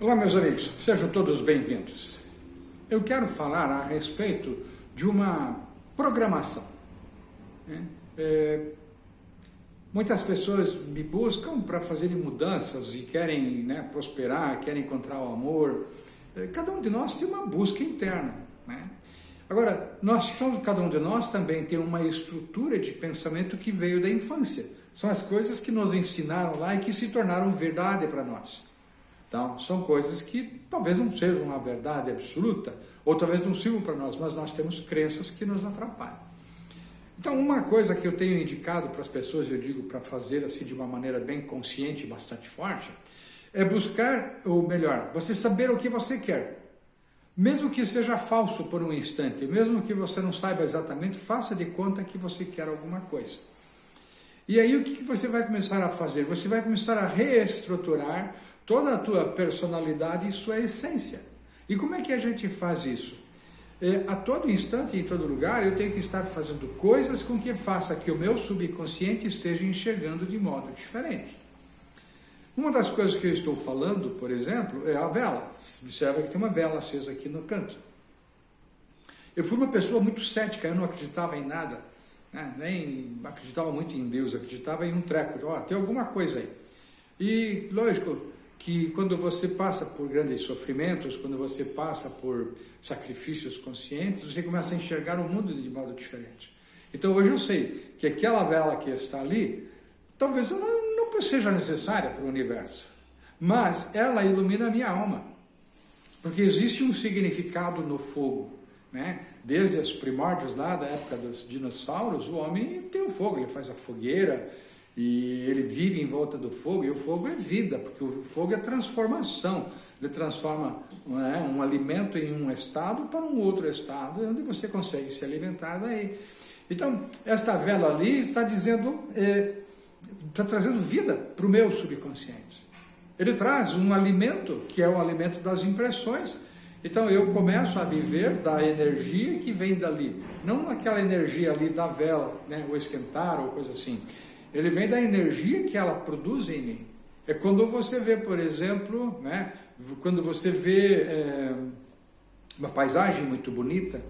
Olá, meus amigos, sejam todos bem-vindos. Eu quero falar a respeito de uma programação. Né? É, muitas pessoas me buscam para fazerem mudanças e querem né, prosperar, querem encontrar o amor. É, cada um de nós tem uma busca interna. Né? Agora, nós, cada um de nós também tem uma estrutura de pensamento que veio da infância. São as coisas que nos ensinaram lá e que se tornaram verdade para nós. Então, são coisas que talvez não sejam uma verdade absoluta, ou talvez não sirvam para nós, mas nós temos crenças que nos atrapalham. Então, uma coisa que eu tenho indicado para as pessoas, eu digo para fazer assim de uma maneira bem consciente bastante forte, é buscar, ou melhor, você saber o que você quer. Mesmo que seja falso por um instante, mesmo que você não saiba exatamente, faça de conta que você quer alguma coisa. E aí o que você vai começar a fazer? Você vai começar a reestruturar toda a tua personalidade e sua essência. E como é que a gente faz isso? É, a todo instante, em todo lugar, eu tenho que estar fazendo coisas com que faça que o meu subconsciente esteja enxergando de modo diferente. Uma das coisas que eu estou falando, por exemplo, é a vela. Observa que tem uma vela acesa aqui no canto. Eu fui uma pessoa muito cética, eu não acreditava em nada, né? nem acreditava muito em Deus, acreditava em um treco, ó, oh, tem alguma coisa aí. E, lógico, que quando você passa por grandes sofrimentos, quando você passa por sacrifícios conscientes, você começa a enxergar o mundo de modo diferente. Então hoje eu sei que aquela vela que está ali, talvez ela não seja necessária para o universo, mas ela ilumina a minha alma, porque existe um significado no fogo. Né? Desde os primórdios lá da época dos dinossauros, o homem tem o fogo, ele faz a fogueira, e ele vive em volta do fogo, e o fogo é vida, porque o fogo é transformação. Ele transforma é, um alimento em um estado para um outro estado, onde você consegue se alimentar daí. Então, esta vela ali está dizendo, é, está trazendo vida para o meu subconsciente. Ele traz um alimento, que é o alimento das impressões. Então, eu começo a viver da energia que vem dali, não aquela energia ali da vela, né, ou esquentar ou coisa assim. Ele vem da energia que ela produz em mim. É quando você vê, por exemplo, né, quando você vê é, uma paisagem muito bonita,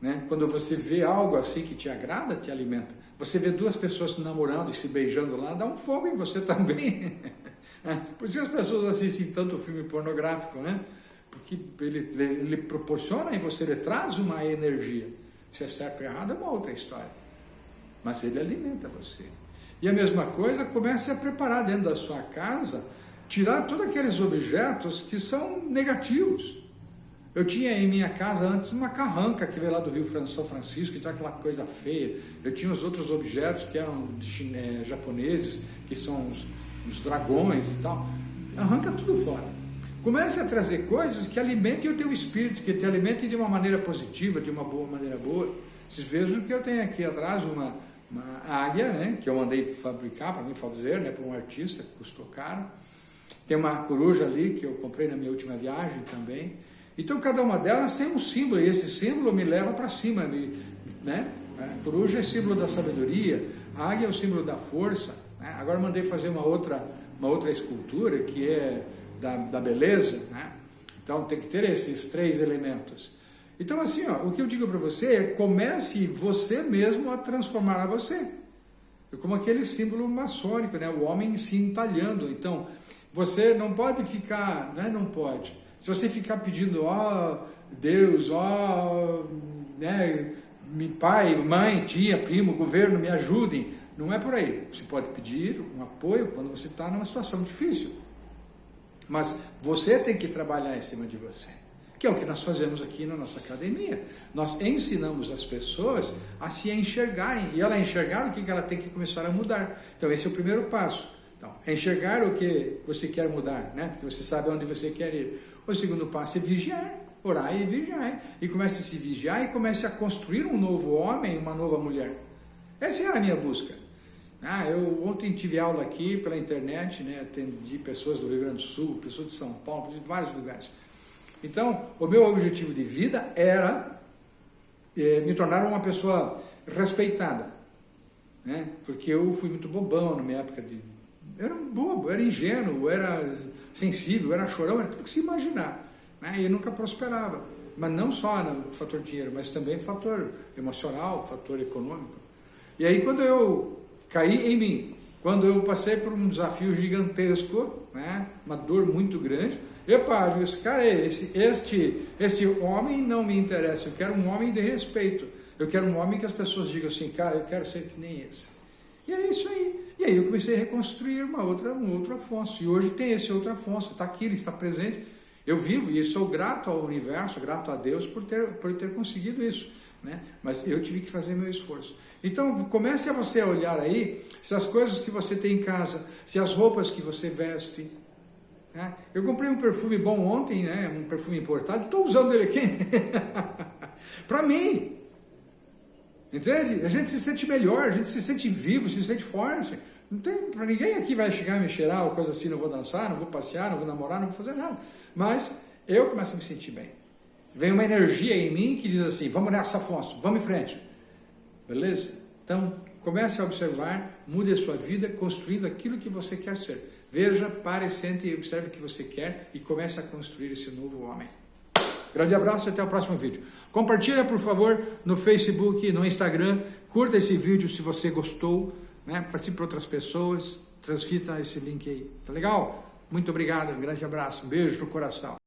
né, quando você vê algo assim que te agrada, te alimenta. Você vê duas pessoas se namorando e se beijando lá, dá um fogo em você também. É, por isso que as pessoas assistem tanto filme pornográfico, né? Porque ele, ele, ele proporciona em você, ele traz uma energia. Se é certo ou errado é uma outra história mas ele alimenta você. E a mesma coisa, comece a preparar dentro da sua casa, tirar todos aqueles objetos que são negativos. Eu tinha em minha casa antes uma carranca que veio lá do Rio São Francisco, tinha aquela coisa feia. Eu tinha os outros objetos que eram chine, japoneses, que são os, os dragões e tal. Arranca tudo fora. Comece a trazer coisas que alimentem o teu espírito, que te alimentem de uma maneira positiva, de uma boa maneira boa. Vocês vejam que eu tenho aqui atrás uma, uma águia, né, que eu mandei fabricar para mim fazer, né, para um artista, que custou caro. Tem uma coruja ali que eu comprei na minha última viagem também. Então cada uma delas tem um símbolo e esse símbolo me leva para cima, me, né? A coruja é símbolo da sabedoria, a águia é o símbolo da força. Né? Agora mandei fazer uma outra, uma outra escultura que é da, da beleza, né? Então tem que ter esses três elementos. Então, assim, ó, o que eu digo para você é comece você mesmo a transformar a você. É como aquele símbolo maçônico, né? o homem se entalhando. Então, você não pode ficar, né? não pode. Se você ficar pedindo, ó oh, Deus, ó, oh, né? pai, mãe, tia, primo, governo, me ajudem. Não é por aí. Você pode pedir um apoio quando você está numa situação difícil. Mas você tem que trabalhar em cima de você que é o que nós fazemos aqui na nossa academia. Nós ensinamos as pessoas a se enxergarem, e ela enxergar o que ela tem que começar a mudar. Então esse é o primeiro passo. Então, enxergar o que você quer mudar, né? Porque você sabe onde você quer ir. O segundo passo é vigiar, orar e vigiar. E comece a se vigiar e comece a construir um novo homem, uma nova mulher. Essa era a minha busca. Ah, eu ontem tive aula aqui pela internet, né? Atendi pessoas do Rio Grande do Sul, pessoas de São Paulo, de vários lugares. Então, o meu objetivo de vida era é, me tornar uma pessoa respeitada, né? porque eu fui muito bobão na minha época de era um bobo, era ingênuo, era sensível, era chorão, era tudo que se imaginar. Né? E nunca prosperava. Mas não só no fator dinheiro, mas também fator emocional, fator econômico. E aí quando eu caí em mim, quando eu passei por um desafio gigantesco, né? uma dor muito grande, Epa, eu disse, cara, esse, este, este homem não me interessa, eu quero um homem de respeito. Eu quero um homem que as pessoas digam assim, cara, eu quero ser que nem esse. E é isso aí. E aí eu comecei a reconstruir uma outra, um outro Afonso. E hoje tem esse outro Afonso, está aqui, ele está presente. Eu vivo e sou grato ao universo, grato a Deus por ter, por ter conseguido isso. Né? Mas eu tive que fazer meu esforço. Então comece a você olhar aí se as coisas que você tem em casa, se as roupas que você veste, né? Eu comprei um perfume bom ontem, né? um perfume importado, estou usando ele aqui. para mim. Entende? A gente se sente melhor, a gente se sente vivo, se sente forte. Não tem para ninguém aqui vai chegar e me cheirar ou coisa assim, não vou dançar, não vou passear, não vou namorar, não vou fazer nada. Mas eu começo a me sentir bem. Vem uma energia em mim que diz assim, vamos nessa, Afonso, vamos em frente. Beleza? Então, comece a observar, mude a sua vida, construindo aquilo que você quer ser. Veja, pare, sente e observe o que você quer e comece a construir esse novo homem. Grande abraço e até o próximo vídeo. Compartilha, por favor, no Facebook, no Instagram. Curta esse vídeo se você gostou. Né? Participe para outras pessoas. Transfita esse link aí. Tá legal? Muito obrigado. Um grande abraço. Um beijo no coração.